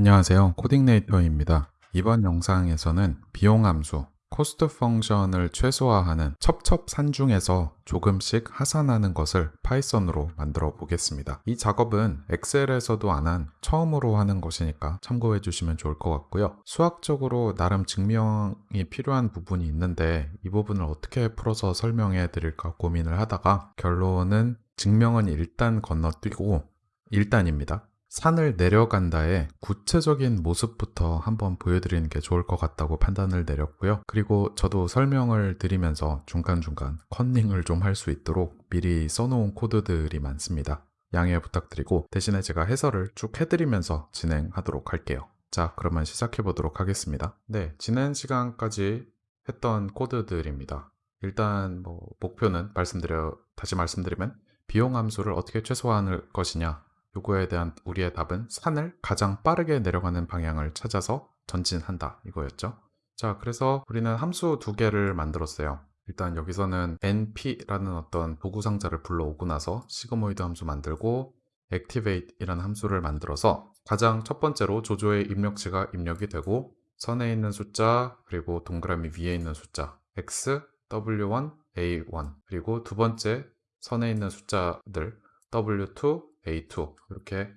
안녕하세요. 코딩네이터입니다. 이번 영상에서는 비용 함수, cost function을 최소화하는 첩첩산중에서 조금씩 하산하는 것을 파이썬으로 만들어 보겠습니다. 이 작업은 엑셀에서도 안 한 처음으로 하는 것이니까 참고해 주시면 좋을 것 같고요. 수학적으로 나름 증명이 필요한 부분이 있는데 이 부분을 어떻게 풀어서 설명해 드릴까 고민을 하다가 결론은 증명은 일단 건너뛰고 일단입니다. 산을 내려간다의 구체적인 모습부터 한번 보여드리는 게 좋을 것 같다고 판단을 내렸고요. 그리고 저도 설명을 드리면서 중간중간 컨닝을 좀 할 수 있도록 미리 써놓은 코드들이 많습니다. 양해 부탁드리고 대신에 제가 해설을 쭉 해드리면서 진행하도록 할게요. 자, 그러면 시작해 보도록 하겠습니다. 네, 지난 시간까지 했던 코드들입니다. 일단 뭐 목표는 말씀드려 다시 말씀드리면 비용 함수를 어떻게 최소화할 것이냐 요거에 대한 우리의 답은 산을 가장 빠르게 내려가는 방향을 찾아서 전진한다 이거였죠. 자, 그래서 우리는 함수 두 개를 만들었어요. 일단 여기서는 np라는 어떤 도구 상자를 불러오고 나서 시그모이드 함수 만들고 activate이라는 함수를 만들어서 가장 첫 번째로 조조의 입력치가 입력이 되고 선에 있는 숫자 그리고 동그라미 위에 있는 숫자 x, w1, a1 그리고 두 번째 선에 있는 숫자들 w2, a2 이렇게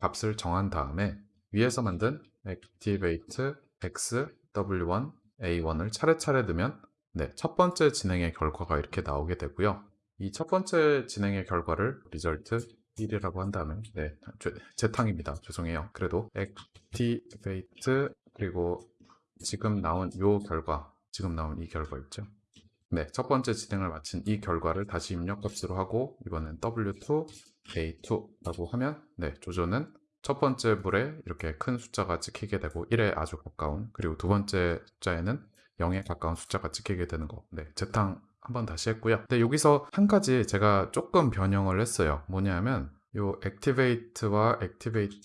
값을 정한 다음에 위에서 만든 activate x, w1, a1을 차례차례 넣으면 네, 첫 번째 진행의 결과가 이렇게 나오게 되고요. 이 첫 번째 진행의 결과를 result 1이라고 한다면 네, 재탕입니다. 죄송해요. 그래도 activate 그리고 지금 나온 요 결과 지금 나온 이 결과 있죠. 네, 첫 번째 진행을 마친 이 결과를 다시 입력값으로 하고 이번엔 w2, a2라고 하면 네, 조조는 첫 번째 물에 이렇게 큰 숫자가 찍히게 되고 1에 아주 가까운 그리고 두 번째 숫자에는 0에 가까운 숫자가 찍히게 되는 거. 네, 재탕 한번 다시 했고요. 근데 여기서 한 가지 제가 조금 변형을 했어요. 뭐냐면 요 activate와 activate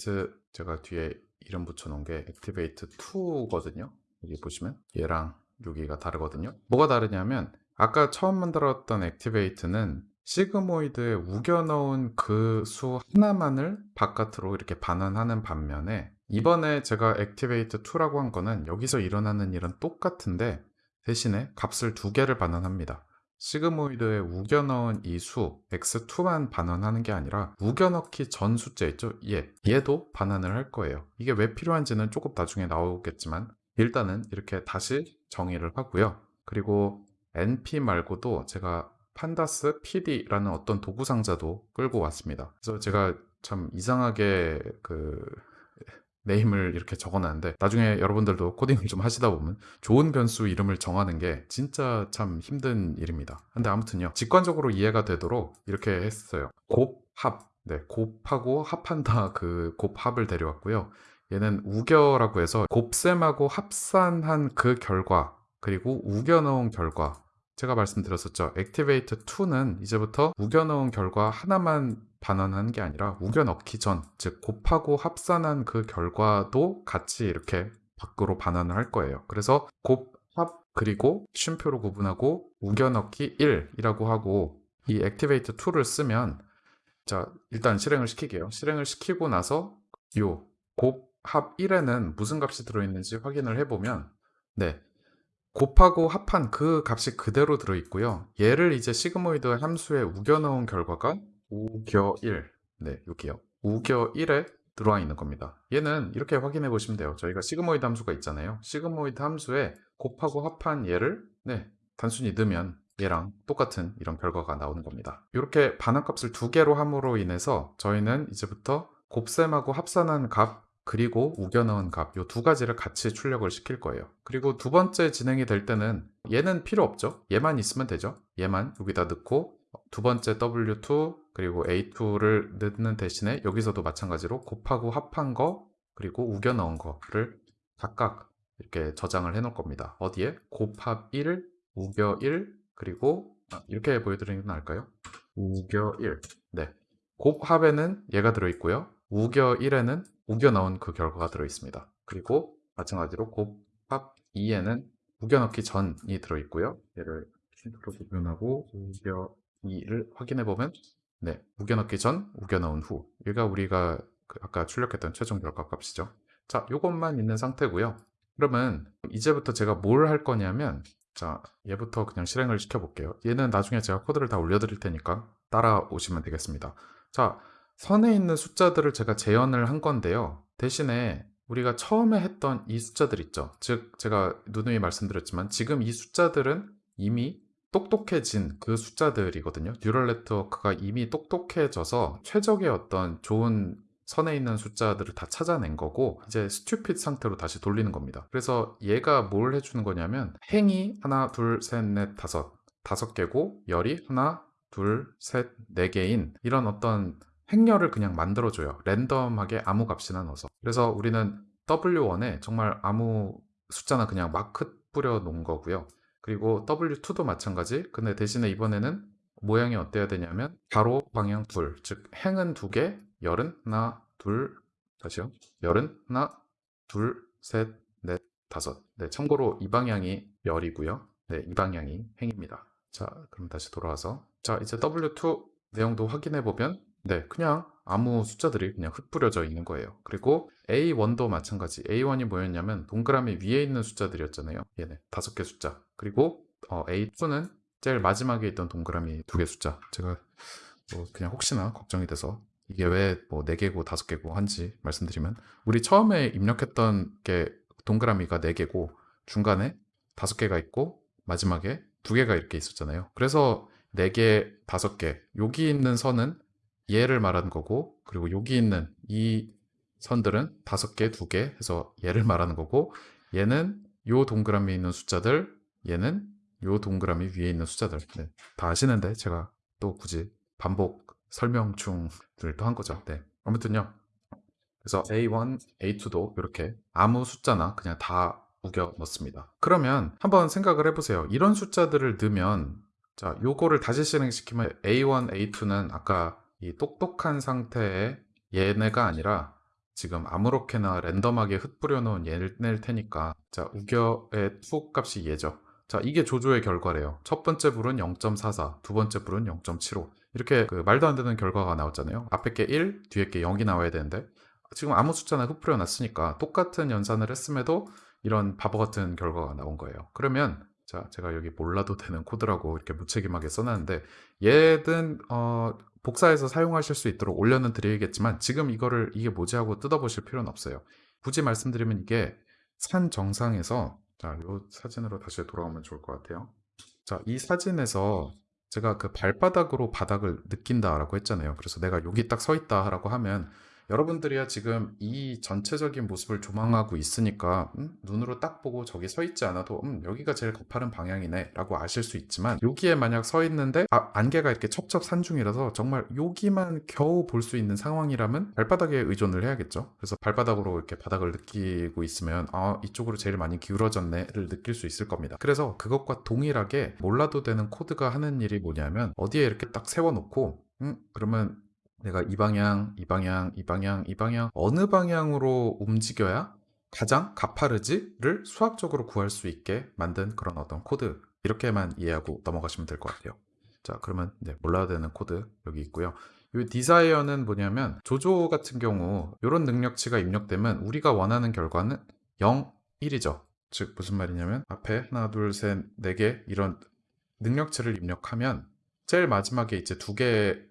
제가 뒤에 이름 붙여놓은 게 activate 2거든요. 여기 보시면 얘랑 여기가 다르거든요. 뭐가 다르냐면 아까 처음 만들었던 activate는 sigmoid에 우겨 넣은 그 수 하나만을 바깥으로 이렇게 반환하는 반면에 이번에 제가 activate 2라고 한 거는 여기서 일어나는 일은 똑같은데 대신에 값을 두 개를 반환합니다. sigmoid에 우겨 넣은 이 수 x2만 반환하는 게 아니라 우겨 넣기 전 숫자 있죠? 얘, 얘도 반환을 할 거예요. 이게 왜 필요한지는 조금 나중에 나오겠지만 일단은 이렇게 다시 정의를 하고요. 그리고 np 말고도 제가 판다스 pd라는 어떤 도구 상자도 끌고 왔습니다. 그래서 제가 참 이상하게 그 네임을 이렇게 적어놨는데 나중에 여러분들도 코딩을 좀 하시다 보면 좋은 변수 이름을 정하는 게 진짜 참 힘든 일입니다. 근데 아무튼요 직관적으로 이해가 되도록 이렇게 했어요. 곱합 네, 곱하고 합한다 그 곱합을 데려왔고요. 얘는 우겨라고 해서 곱셈하고 합산한 그 결과 그리고 우겨 넣은 결과 제가 말씀드렸었죠. activate 2는 이제부터 우겨 넣은 결과 하나만 반환하는 게 아니라 우겨 넣기 전, 즉 곱하고 합산한 그 결과도 같이 이렇게 밖으로 반환을 할 거예요. 그래서 곱, 합, 그리고 쉼표로 구분하고 우겨 넣기 1이라고 하고 이 activate 2를 쓰면 자, 일단 실행을 시키게요. 실행을 시키고 나서 요 곱, 합 1에는 무슨 값이 들어있는지 확인을 해보면 네, 곱하고 합한 그 값이 그대로 들어있고요. 얘를 이제 sigmoid 함수에 우겨 넣은 결과가 우겨 1. 네, 여기요. 우겨 1에 들어와 있는 겁니다. 얘는 이렇게 확인해 보시면 돼요. 저희가 sigmoid 함수가 있잖아요. sigmoid 함수에 곱하고 합한 얘를 네, 단순히 넣으면 얘랑 똑같은 이런 결과가 나오는 겁니다. 이렇게 반환값을 두 개로 함으로 인해서 저희는 이제부터 곱셈하고 합산한 값 그리고 우겨 넣은 값, 이두 가지를 같이 출력을 시킬 거예요. 그리고 두 번째 진행이 될 때는 얘는 필요 없죠. 얘만 있으면 되죠. 얘만 여기다 넣고 두 번째 W2 그리고 A2를 넣는 대신에 여기서도 마찬가지로 곱하고 합한 거 그리고 우겨 넣은 거를 각각 이렇게 저장을 해 놓을 겁니다. 어디에? 곱합 1, 우겨 1, 그리고 아, 이렇게 보여드리는 게 나을까요? 우겨 1. 네. 곱합에는 얘가 들어있고요. 우겨 1에는 우겨 넣은 그 결과가 들어 있습니다. 그리고 마찬가지로 곱합 2에는 우겨 넣기 전이 들어 있고요. 얘를 힌트로 구분하고 우겨 2를 확인해 보면 네, 우겨 넣기 전, 우겨 넣은 후. 얘가 우리가 그 아까 출력했던 최종 결과 값이죠. 자, 요것만 있는 상태고요. 그러면 이제부터 제가 뭘 할 거냐면 자, 얘부터 그냥 실행을 시켜 볼게요. 얘는 나중에 제가 코드를 다 올려드릴 테니까 따라오시면 되겠습니다. 자, 선에 있는 숫자들을 제가 재현을 한 건데요. 대신에 우리가 처음에 했던 이 숫자들 있죠. 즉, 제가 누누이 말씀드렸지만 지금 이 숫자들은 이미 똑똑해진 그 숫자들이거든요. neural network가 이미 똑똑해져서 최적의 어떤 좋은 선에 있는 숫자들을 다 찾아낸 거고 이제 stupid 상태로 다시 돌리는 겁니다. 그래서 얘가 뭘 해주는 거냐면 행이 하나, 둘, 셋, 넷, 다섯 다섯 개고 열이 하나, 둘, 셋, 네 개인 이런 어떤 행렬을 그냥 만들어줘요. 랜덤하게 아무 값이나 넣어서. 그래서 우리는 W1에 정말 아무 숫자나 그냥 마크 뿌려 놓은 거고요. 그리고 W2도 마찬가지. 근데 대신에 이번에는 모양이 어때야 되냐면 가로 방향 둘, 즉 행은 두 개, 열은 하나, 둘, 다시요. 열은 하나, 둘, 셋, 넷, 다섯. 네, 참고로 이 방향이 열이고요. 네, 이 방향이 행입니다. 자, 그럼 다시 돌아와서 자, 이제 W2 내용도 확인해 보면 네, 그냥 아무 숫자들이 그냥 흩뿌려져 있는 거예요. 그리고 A1도 마찬가지. A1이 뭐였냐면 동그라미 위에 있는 숫자들이었잖아요. 얘네 다섯 개 숫자. 그리고 어, A2는 제일 마지막에 있던 동그라미 두 개 숫자. 제가 뭐 그냥 혹시나 걱정이 돼서 이게 왜 뭐 네 개고 다섯 개고 한지 말씀드리면 우리 처음에 입력했던 게 동그라미가 네 개고 중간에 다섯 개가 있고 마지막에 두 개가 이렇게 있었잖아요. 그래서 네 개, 다섯 개 여기 있는 선은 얘를 말하는 거고 그리고 여기 있는 이 선들은 다섯 개, 두 개 해서 얘를 말하는 거고 얘는 요 동그라미에 있는 숫자들 얘는 요 동그라미 위에 있는 숫자들 네, 다 아시는데 제가 또 굳이 반복 설명충을 또 한 거죠. 네. 아무튼요. 그래서 A1, A2도 이렇게 아무 숫자나 그냥 다 우겨 넣습니다. 그러면 한번 생각을 해보세요. 이런 숫자들을 넣으면 자, 요거를 다시 실행시키면 A1, A2는 아까 이 똑똑한 상태의 얘네가 아니라 지금 아무렇게나 랜덤하게 흩뿌려 놓은 얘네일 테니까 자 우겨의 two 값이 얘죠. 자 이게 조조의 결과래요. 첫 번째 불은 0.44 두 번째 불은 0.75 이렇게 그 말도 안 되는 결과가 나왔잖아요. 앞에 게 1, 뒤에 게 0이 나와야 되는데 지금 아무 숫자나 흩뿌려 놨으니까 똑같은 연산을 했음에도 이런 바보 같은 결과가 나온 거예요. 그러면 자 제가 여기 몰라도 되는 코드라고 이렇게 무책임하게 써놨는데 얘든 어, 복사해서 사용하실 수 있도록 올려는 드리겠지만 지금 이거를 이게 뭐지 하고 뜯어보실 필요는 없어요. 굳이 말씀드리면 이게 산 정상에서 자, 이 사진으로 다시 돌아오면 좋을 것 같아요. 자, 이 사진에서 제가 그 발바닥으로 바닥을 느낀다라고 했잖아요. 그래서 내가 여기 딱 서 있다라고 하면 여러분들이야 지금 이 전체적인 모습을 조망하고 있으니까 음, 눈으로 딱 보고 저기 서 있지 않아도 음, 여기가 제일 가파른 방향이네 라고 아실 수 있지만 여기에 만약 서 있는데 아, 안개가 이렇게 첩첩산중이라서 정말 여기만 겨우 볼 수 있는 상황이라면 발바닥에 의존을 해야겠죠? 그래서 발바닥으로 이렇게 바닥을 느끼고 있으면 아 이쪽으로 제일 많이 기울어졌네를 느낄 수 있을 겁니다. 그래서 그것과 동일하게 몰라도 되는 코드가 하는 일이 뭐냐면 어디에 이렇게 딱 세워놓고 음, 그러면 내가 이 방향, 이 방향, 이 방향, 이 방향 어느 방향으로 움직여야 가장 가파른지를 수학적으로 구할 수 있게 만든 그런 어떤 코드 이렇게만 이해하고 넘어가시면 될 것 같아요. 자 그러면 네, 몰라야 되는 코드 여기 있고요. 이 desire는 뭐냐면 조조 같은 경우 이런 능력치가 입력되면 우리가 원하는 결과는 0, 1이죠. 즉 무슨 말이냐면 앞에 하나, 둘, 셋, 네 개 이런 능력치를 입력하면 제일 마지막에 이제 두 개의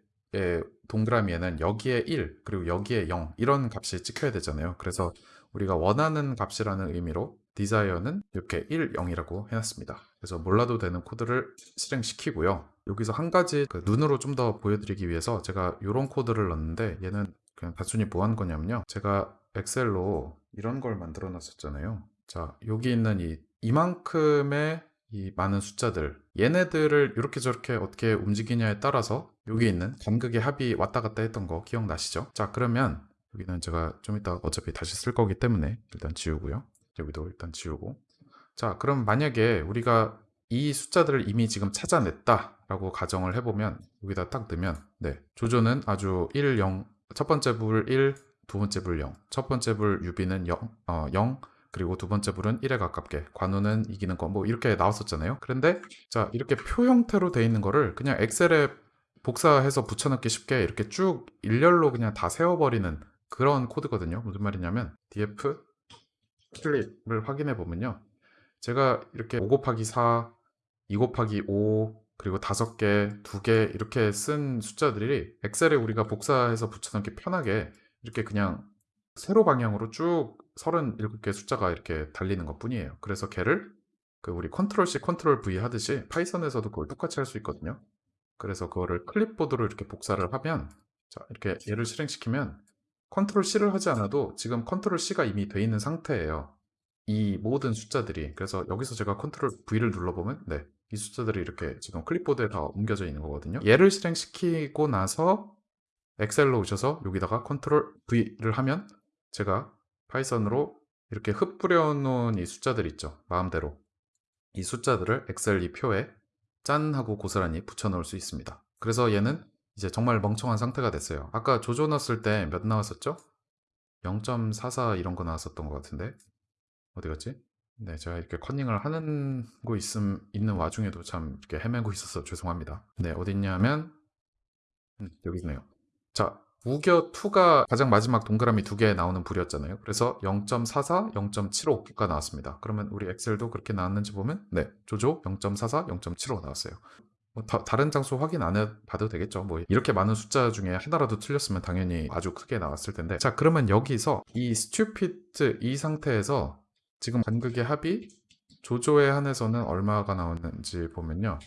동그라미에는 여기에 1 그리고 여기에 0 이런 값이 찍혀야 되잖아요. 그래서 우리가 원하는 값이라는 의미로 desire는 이렇게 1, 0이라고 해놨습니다. 그래서 몰라도 되는 코드를 실행시키고요. 여기서 한 가지 그 눈으로 좀 더 보여드리기 위해서 제가 이런 코드를 넣었는데 얘는 그냥 단순히 뭐 한 거냐면요. 제가 엑셀로 이런 걸 만들어 놨었잖아요. 자 여기 있는 이 이만큼의 이 많은 숫자들. 얘네들을 이렇게 저렇게 어떻게 움직이냐에 따라서 여기 있는 간극의 합이 왔다 갔다 했던 거 기억나시죠? 자 그러면 여기는 제가 좀 이따 어차피 다시 쓸 거기 때문에 일단 지우고요. 여기도 일단 지우고. 자 그럼 만약에 우리가 이 숫자들을 이미 지금 찾아냈다 라고 가정을 해보면 여기다 딱 넣으면 네 조조는 아주 1, 0, 첫 번째 불 1, 두 번째 불 0, 첫 번째 불 유비는 0, 어, 0 그리고 두 번째 불은 1에 가깝게 관우는 이기는 거 뭐 이렇게 나왔었잖아요. 그런데 자 이렇게 표 형태로 돼 있는 거를 그냥 엑셀에 복사해서 붙여넣기 쉽게 이렇게 쭉 일렬로 그냥 다 세워버리는 그런 코드거든요 무슨 말이냐면 df 클립을 확인해 보면요. 제가 이렇게 5 곱하기 4, 2 곱하기 5, 그리고 5개, 2개 이렇게 쓴 숫자들이 엑셀에 우리가 복사해서 붙여넣기 편하게 이렇게 그냥 세로 방향으로 쭉 37개 숫자가 이렇게 달리는 것 뿐이에요. 그래서 걔를 그 우리 컨트롤 C, 컨트롤 V 하듯이 파이썬에서도 그걸 똑같이 할 수 있거든요. 그래서 그거를 클립보드로 이렇게 복사를 하면 자, 이렇게 얘를 실행시키면 컨트롤 C를 하지 않아도 지금 컨트롤 C가 이미 돼 있는 상태예요. 이 모든 숫자들이 그래서 여기서 제가 컨트롤 V를 눌러보면 네, 이 숫자들이 이렇게 지금 클립보드에 다 옮겨져 있는 거거든요. 얘를 실행시키고 나서 엑셀로 오셔서 여기다가 컨트롤 V를 하면 제가 파이썬으로 이렇게 흩뿌려 놓은 이 숫자들 있죠. 마음대로 이 숫자들을 엑셀 이 표에 짠 하고 고스란히 붙여 넣을 수 있습니다. 그래서 얘는 이제 정말 멍청한 상태가 됐어요. 아까 조조 넣었을 때 몇 나왔었죠? 0.44 이런 거 나왔었던 것 같은데 어디 갔지? 네, 제가 이렇게 컨닝을 하는 거 있음, 있는 와중에도 참 이렇게 헤매고 있어서 죄송합니다. 네, 어디 있냐면 음, 여기 있네요. 자, 우겨 2가 가장 마지막 동그라미 두개 나오는 불이었잖아요. 그래서 0.44, 0.75가 나왔습니다. 그러면 우리 엑셀도 그렇게 나왔는지 보면 네, 조조 0.44, 0.75 나왔어요. 뭐 다, 른 장수 확인 안 해봐도 되겠죠. 뭐 이렇게 많은 숫자 중에 하나라도 틀렸으면 당연히 아주 크게 나왔을 텐데. 자, 그러면 여기서 이 stupid 이 상태에서 지금 간극의 합이 조조에 한해서는 얼마가 나오는지 보면요.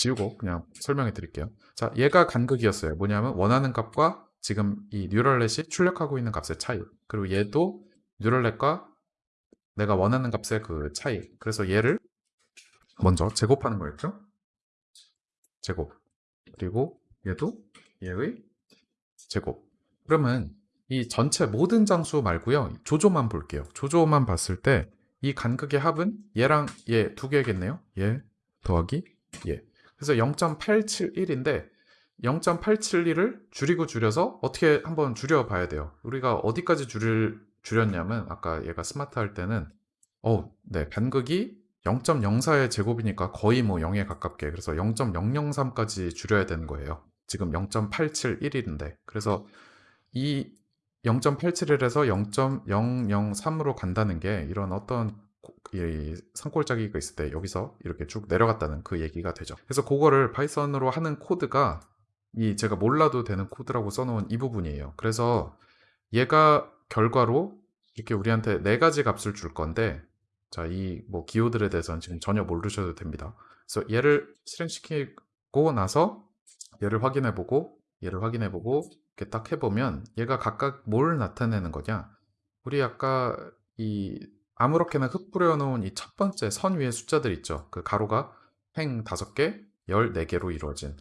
지우고 그냥 설명해 드릴게요. 자, 얘가 간극이었어요. 뭐냐면 원하는 값과 지금 이 뉴럴렛이 출력하고 있는 값의 차이. 그리고 얘도 뉴럴렛과 내가 원하는 값의 그 차이. 그래서 얘를 먼저 제곱하는 거였죠. 제곱. 그리고 얘도 얘의 제곱. 그러면 이 전체 모든 장수 말고요. 조조만 볼게요. 조조만 봤을 때 이 간극의 합은 얘랑 얘 두 개겠네요. 얘 더하기 얘. 그래서 0.871인데 0.871을 줄이고 줄여서 어떻게 한번 줄여봐야 돼요. 우리가 어디까지 줄일, 줄였냐면 아까 얘가 스마트 할 때는 어, 네, 간극이 0.04의 제곱이니까 거의 뭐 0에 가깝게 그래서 0.003까지 줄여야 되는 거예요. 지금 0.871인데 그래서 이 0.87에서 0.003으로 간다는 게 이런 어떤 이 산골짜기가 있을 때 여기서 이렇게 쭉 내려갔다는 그 얘기가 되죠. 그래서 그거를 파이썬으로 하는 코드가 이 제가 몰라도 되는 코드라고 써놓은 이 부분이에요. 그래서 얘가 결과로 이렇게 우리한테 네 가지 값을 줄 건데 자, 이 뭐 기호들에 대해서는 지금 전혀 모르셔도 됩니다. 그래서 얘를 실행시키고 나서 얘를 확인해 보고 얘를 확인해 보고 이렇게 딱 해보면 얘가 각각 뭘 나타내는 거냐 우리 아까 이 아무렇게나 흩뿌려 놓은 이 첫 번째 선 위에 숫자들 있죠 그 가로가 행 5개 14개로 이루어진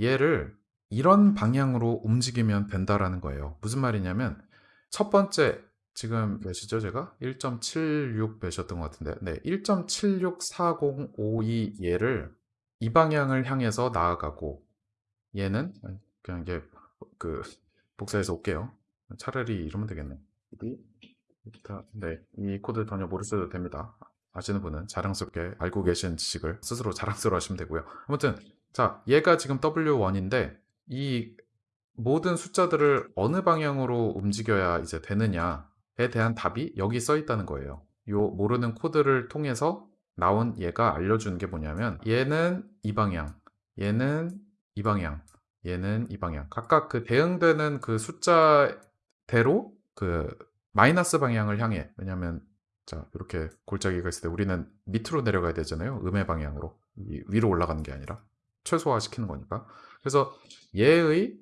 얘를 이런 방향으로 움직이면 된다라는 거예요 무슨 말이냐면 첫 번째 지금 몇이죠 제가? 1.76 몇이었던 것 같은데 네, 1.764052 얘를 이 방향을 향해서 나아가고 얘는 그냥 이게 그 복사해서 올게요. 차라리 이러면 되겠네. 네, 이 코드 전혀 모르셔도 됩니다. 아시는 분은 자랑스럽게 알고 계신 지식을 스스로 자랑스러워 하시면 되고요. 아무튼 자, 얘가 지금 W1인데 이 모든 숫자들을 어느 방향으로 움직여야 이제 되느냐에 대한 답이 여기 써 있다는 거예요. 요 모르는 코드를 통해서 나온 얘가 알려주는 게 뭐냐면 얘는 이 방향, 얘는 이 방향, 얘는 이 방향. 각각 그 대응되는 그 숫자대로 그 마이너스 방향을 향해 왜냐하면 자 이렇게 골짜기가 있을 때 우리는 밑으로 내려가야 되잖아요. 음의 방향으로 위로 올라가는 게 아니라 최소화 시키는 거니까. 그래서 얘의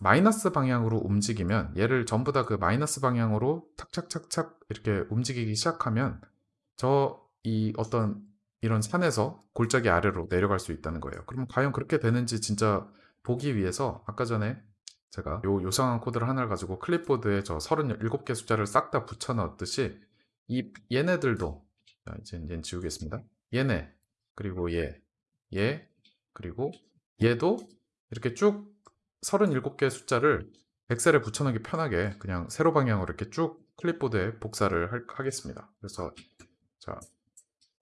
마이너스 방향으로 움직이면 얘를 전부 다 그 마이너스 방향으로 탁착착착 이렇게 움직이기 시작하면 저 이 어떤 이런 산에서 골짜기 아래로 내려갈 수 있다는 거예요. 그럼 과연 그렇게 되는지 진짜 보기 위해서 아까 전에 제가 요 요상한 코드를 하나를 가지고 클립보드에 저 37개 숫자를 싹 다 붙여 넣었듯이 이 얘네들도 자, 이제 얘는 지우겠습니다. 얘네 그리고 얘, 얘 그리고 얘도 이렇게 쭉 37개 숫자를 엑셀에 붙여넣기 편하게 그냥 세로 방향으로 이렇게 쭉 클립보드에 복사를 할, 하겠습니다. 그래서 자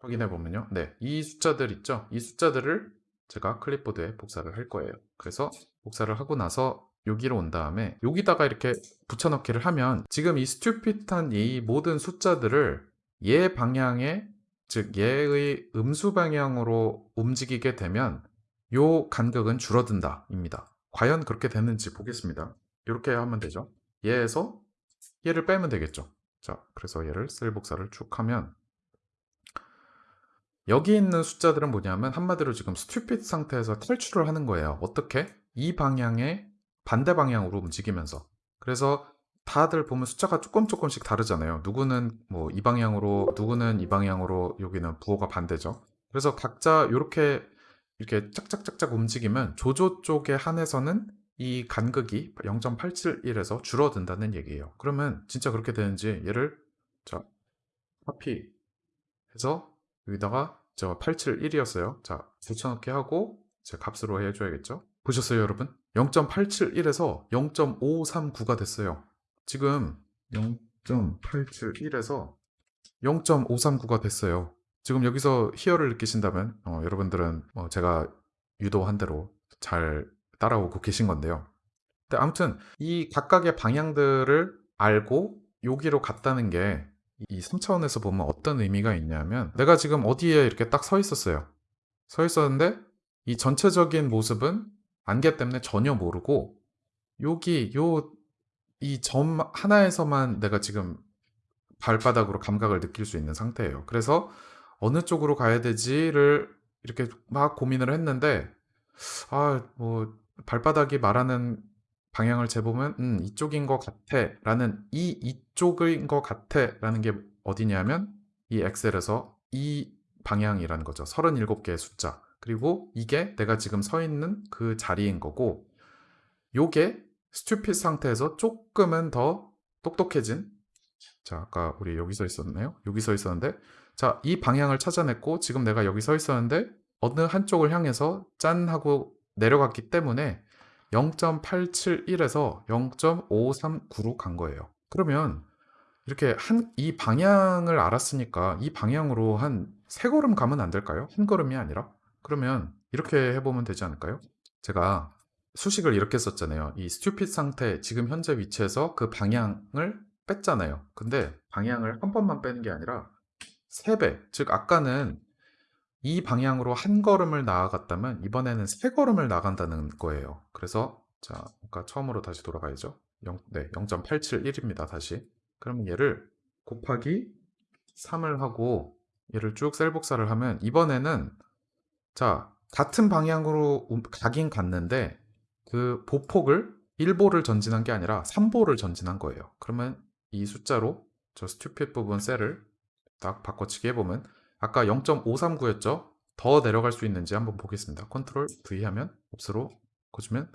확인해 보면요. 네, 이 숫자들 있죠? 이 숫자들을 제가 클립보드에 복사를 할 거예요. 그래서 복사를 하고 나서 여기로 온 다음에 여기다가 이렇게 붙여넣기를 하면 지금 이 스튜핏한 이 모든 숫자들을 얘 방향에 즉 얘의 음수 방향으로 움직이게 되면 요 간격은 줄어든다 입니다. 과연 그렇게 됐는지 보겠습니다. 이렇게 하면 되죠. 얘에서 얘를 빼면 되겠죠. 자, 그래서 얘를 셀 복사를 쭉 하면 여기 있는 숫자들은 뭐냐면 한마디로 지금 스튜핏 상태에서 탈출을 하는 거예요. 어떻게? 이 방향에 반대 방향으로 움직이면서. 그래서 다들 보면 숫자가 조금 조금씩 다르잖아요. 누구는 뭐 이 방향으로, 누구는 이 방향으로, 여기는 부호가 반대죠. 그래서 각자 이렇게 이렇게 짝짝짝짝 움직이면 조조 쪽에 한해서는 이 간극이 0.871에서 줄어든다는 얘기예요. 그러면 진짜 그렇게 되는지 얘를 자 카피 해서 여기다가 저 871이었어요. 자 붙여넣기 하고 제 값으로 해줘야겠죠. 보셨어요 여러분? 0.871에서 0.539가 됐어요. 지금 0.871에서 0.539가 됐어요. 지금 여기서 희열을 느끼신다면 어, 여러분들은 어, 제가 유도한 대로 잘 따라오고 계신 건데요. 근데 아무튼 이 각각의 방향들을 알고 여기로 갔다는 게 이 3차원에서 보면 어떤 의미가 있냐면 내가 지금 어디에 이렇게 딱 서 있었어요. 서 있었는데 이 전체적인 모습은 안개 때문에 전혀 모르고 여기 요 이 점 하나에서만 내가 지금 발바닥으로 감각을 느낄 수 있는 상태예요. 그래서 어느 쪽으로 가야 되지를 이렇게 막 고민을 했는데 아, 뭐 발바닥이 말하는 방향을 재보면 음, 이쪽인 것 같아 라는 이 이쪽인 것 같아 라는 게 어디냐면 이 엑셀에서 이 방향이라는 거죠. 37개의 숫자. 그리고 이게 내가 지금 서 있는 그 자리인 거고 요게 스튜핏 상태에서 조금은 더 똑똑해진 자 아까 우리 여기 서 있었네요. 여기 서 있었는데 자 이 방향을 찾아냈고 지금 내가 여기 서 있었는데 어느 한쪽을 향해서 짠 하고 내려갔기 때문에 0.871에서 0.539로 간 거예요. 그러면 이렇게 한 이 방향을 알았으니까 이 방향으로 한 세 걸음 가면 안 될까요? 한 걸음이 아니라? 그러면 이렇게 해보면 되지 않을까요? 제가 수식을 이렇게 썼잖아요. 이 스튜핏 상태 지금 현재 위치에서 그 방향을 뺐잖아요. 근데 방향을 한 번만 빼는 게 아니라 세 배, 즉 아까는 이 방향으로 한 걸음을 나아갔다면 이번에는 세 걸음을 나간다는 거예요. 그래서 자, 아까 처음으로 다시 돌아가야죠. 0, 네, 0.871입니다. 다시. 그러면 얘를 곱하기 3을 하고 얘를 쭉 셀 복사를 하면 이번에는 자, 같은 방향으로 움- 가긴 갔는데 그 보폭을 1보를 전진한 게 아니라 3보를 전진한 거예요. 그러면 이 숫자로 저 스튜핏 부분 셀을 딱 바꿔치기 해보면 아까 0.539였죠? 더 내려갈 수 있는지 한번 보겠습니다. 컨트롤 V 하면 옵스로 꽂으면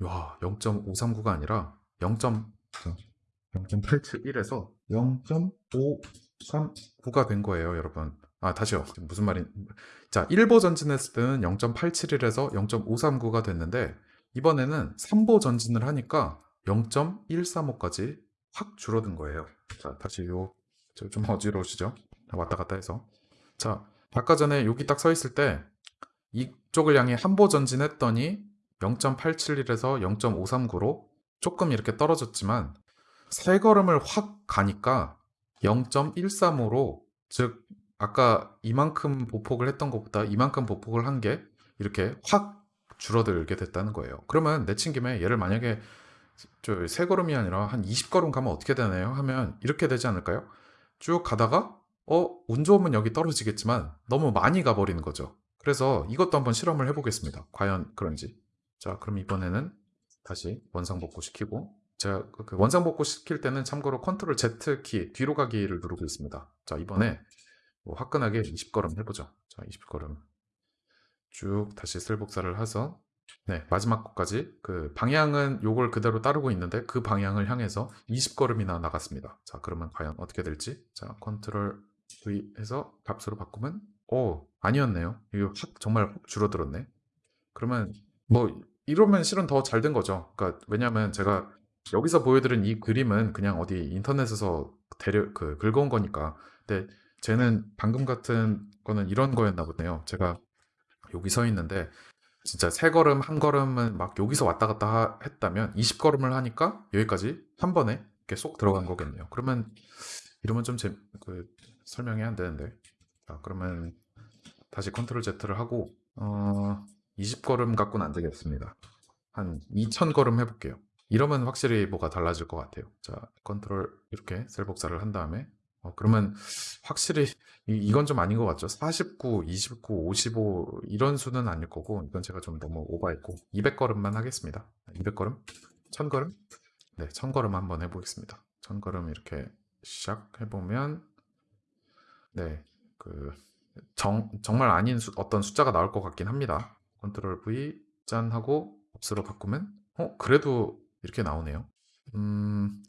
와 0.539가 아니라 0. 0.871에서 0.539가 된 거예요, 여러분. 아, 다시요. 무슨 말인? 자, 1보 전진했을 때는 0.871에서 0.539가 됐는데 이번에는 3보 전진을 하니까 0.135까지 확 줄어든 거예요. 자, 다시 요, 저좀 어지러우시죠? 왔다 갔다 해서. 자, 아까 전에 여기 딱 서 있을 때 이쪽을 향해 한보 전진했더니 0.871에서 0.539로 조금 이렇게 떨어졌지만 세 걸음을 확 가니까 0.135로 즉 아까 이만큼 보폭을 했던 것보다 이만큼 보폭을 한 게 이렇게 확 줄어들게 됐다는 거예요. 그러면 내친 김에 얘를 만약에 저 세 걸음이 아니라 한 20걸음 가면 어떻게 되나요? 하면 이렇게 되지 않을까요? 쭉 가다가 어, 운 좋으면 여기 떨어지겠지만 너무 많이 가버리는 거죠. 그래서 이것도 한번 실험을 해보겠습니다. 과연 그런지. 자, 그럼 이번에는 다시 원상복구 시키고 제가 그- 그 원상복구 시킬 때는 참고로 컨트롤 Z 키 뒤로 가기를 누르고 있습니다. 자, 이번에 뭐 화끈하게 20걸음 해보죠. 자, 20걸음 쭉 다시 쓸복사를 해서 네, 마지막 것까지 그 방향은 요걸 그대로 따르고 있는데 그 방향을 향해서 20걸음이나 나갔습니다. 자, 그러면 과연 어떻게 될지. 자, 컨트롤 V 해서 값으로 바꾸면 오, 아니었네요. 이거 확 정말 확 줄어들었네. 그러면 뭐 이러면 실은 더 잘 된 거죠. 그러니까 왜냐면 제가 여기서 보여드린 이 그림은 그냥 어디 인터넷에서 데려 그 긁어온 거니까. 근데 쟤는 방금 같은 거는 이런 거였나 보네요. 제가 여기 서 있는데 진짜 세 걸음 한 걸음은 막 여기서 왔다 갔다 하- 했다면 20걸음을 하니까 여기까지 한 번에 이렇게 쏙 들어간 거겠네요. 그러면 이러면 좀 재, 그 설명이 안 되는데. 자, 그러면 다시 컨트롤 Z를 하고 어, 20걸음 갖고는 안 되겠습니다. 한 2000걸음 해볼게요. 이러면 확실히 뭐가 달라질 것 같아요. 자, 컨트롤 이렇게 셀 복사를 한 다음에 어, 그러면 확실히 이, 건 좀 아닌 것 같죠? 49, 29, 55 이런 수는 아닐 거고 이건 제가 좀 너무 오버했고 200걸음만 하겠습니다. 200걸음? 1000걸음? 네, 1000걸음 한번 해보겠습니다. 1000걸음 이렇게 시작 해보면 네, 그 정, 정말 아닌 수- 어떤 숫자가 나올 것 같긴 합니다. 컨트롤 V 짠 하고 옵스로 바꾸면 어 그래도 이렇게 나오네요. 음,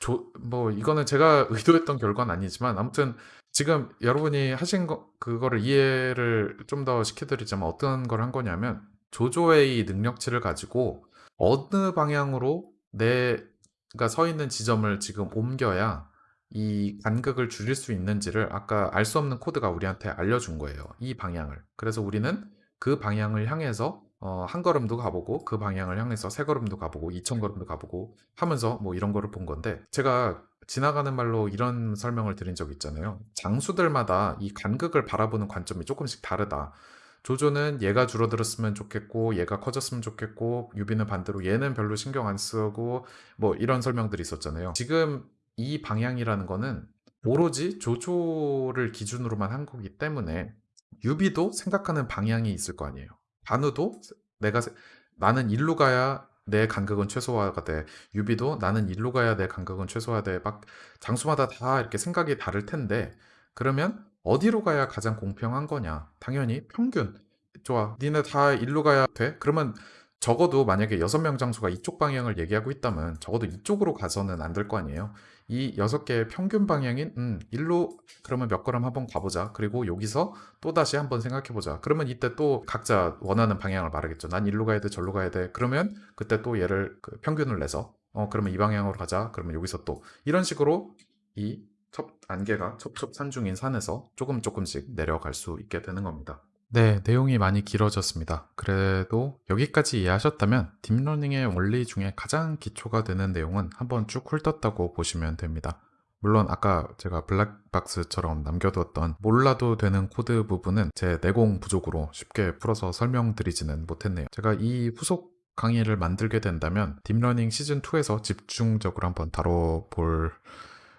조, 뭐 이거는 제가 의도했던 결과는 아니지만 아무튼 지금 여러분이 하신 거 그거를 이해를 좀 더 시켜드리자면 어떤 걸 한 거냐면 조조의 이 능력치를 가지고 어느 방향으로 내가 서 있는 지점을 지금 옮겨야 이 간극을 줄일 수 있는지를 아까 알 수 없는 코드가 우리한테 알려준 거예요. 이 방향을. 그래서 우리는 그 방향을 향해서 어, 한 걸음도 가보고 그 방향을 향해서 세 걸음도 가보고 2천 걸음도 가보고 하면서 뭐 이런 거를 본 건데 제가 지나가는 말로 이런 설명을 드린 적 있잖아요. 장수들마다 이 간극을 바라보는 관점이 조금씩 다르다. 조조는 얘가 줄어들었으면 좋겠고 얘가 커졌으면 좋겠고 유비는 반대로 얘는 별로 신경 안 쓰고 뭐 이런 설명들이 있었잖아요. 지금 이 방향이라는 거는 오로지 조조를 기준으로만 한 거기 때문에 유비도 생각하는 방향이 있을 거 아니에요. 관우도 내가 세- 나는 일로 가야 내 간극은 최소화가 돼. 유비도 나는 일로 가야 내 간극은 최소화돼. 막 장수마다 다 이렇게 생각이 다를 텐데 그러면 어디로 가야 가장 공평한 거냐? 당연히 평균. 좋아. 니네 다 일로 가야 돼? 그러면 적어도 만약에 여섯 명 장수가 이쪽 방향을 얘기하고 있다면 적어도 이쪽으로 가서는 안 될 거 아니에요. 이 여섯 개의 평균 방향인 음, 일로 그러면 몇 걸음 한번 가보자. 그리고 여기서 또 다시 한번 생각해 보자. 그러면 이때 또 각자 원하는 방향을 말하겠죠. 난 일로 가야 돼, 절로 가야 돼. 그러면 그때 또 얘를 그 평균을 내서 어 그러면 이 방향으로 가자. 그러면 여기서 또 이런 식으로 이 첩 안개가 첩첩산중인 산에서 조금 조금씩 내려갈 수 있게 되는 겁니다. 네, 내용이 많이 길어졌습니다. 그래도 여기까지 이해하셨다면 딥러닝의 원리 중에 가장 기초가 되는 내용은 한번 쭉 훑었다고 보시면 됩니다. 물론 아까 제가 블랙박스처럼 남겨두었던 몰라도 되는 코드 부분은 제 내공 부족으로 쉽게 풀어서 설명드리지는 못했네요. 제가 이 후속 강의를 만들게 된다면 딥러닝 시즌2에서 집중적으로 한번 다뤄볼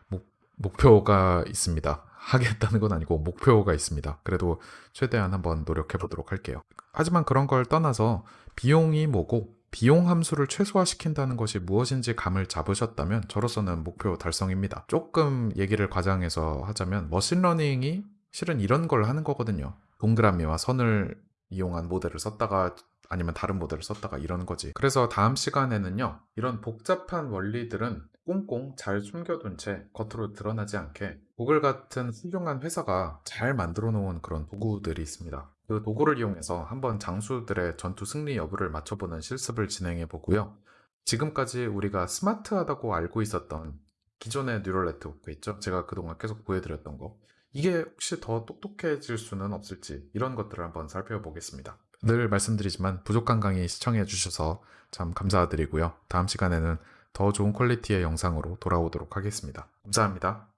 목, 목표가 있습니다. 하겠다는 건 아니고 목표가 있습니다. 그래도 최대한 한번 노력해 보도록 할게요. 하지만 그런 걸 떠나서 비용이 뭐고 비용 함수를 최소화시킨다는 것이 무엇인지 감을 잡으셨다면 저로서는 목표 달성입니다. 조금 얘기를 과장해서 하자면 머신러닝이 실은 이런 걸 하는 거거든요. 동그라미와 선을 이용한 모델을 썼다가 아니면 다른 모델을 썼다가 이러는 거지. 그래서 다음 시간에는요. 이런 복잡한 원리들은 꽁꽁 잘 숨겨둔 채 겉으로 드러나지 않게 구글 같은 훌륭한 회사가 잘 만들어 놓은 그런 도구들이 있습니다. 그 도구를 이용해서 한번 장수들의 전투 승리 여부를 맞춰보는 실습을 진행해 보고요. 지금까지 우리가 스마트하다고 알고 있었던 기존의 neural network 있죠? 제가 그동안 계속 보여드렸던 거. 이게 혹시 더 똑똑해질 수는 없을지 이런 것들을 한번 살펴보겠습니다. 늘 말씀드리지만 부족한 강의 시청해 주셔서 참 감사드리고요. 다음 시간에는 더 좋은 quality의 영상으로 돌아오도록 하겠습니다. 감사합니다.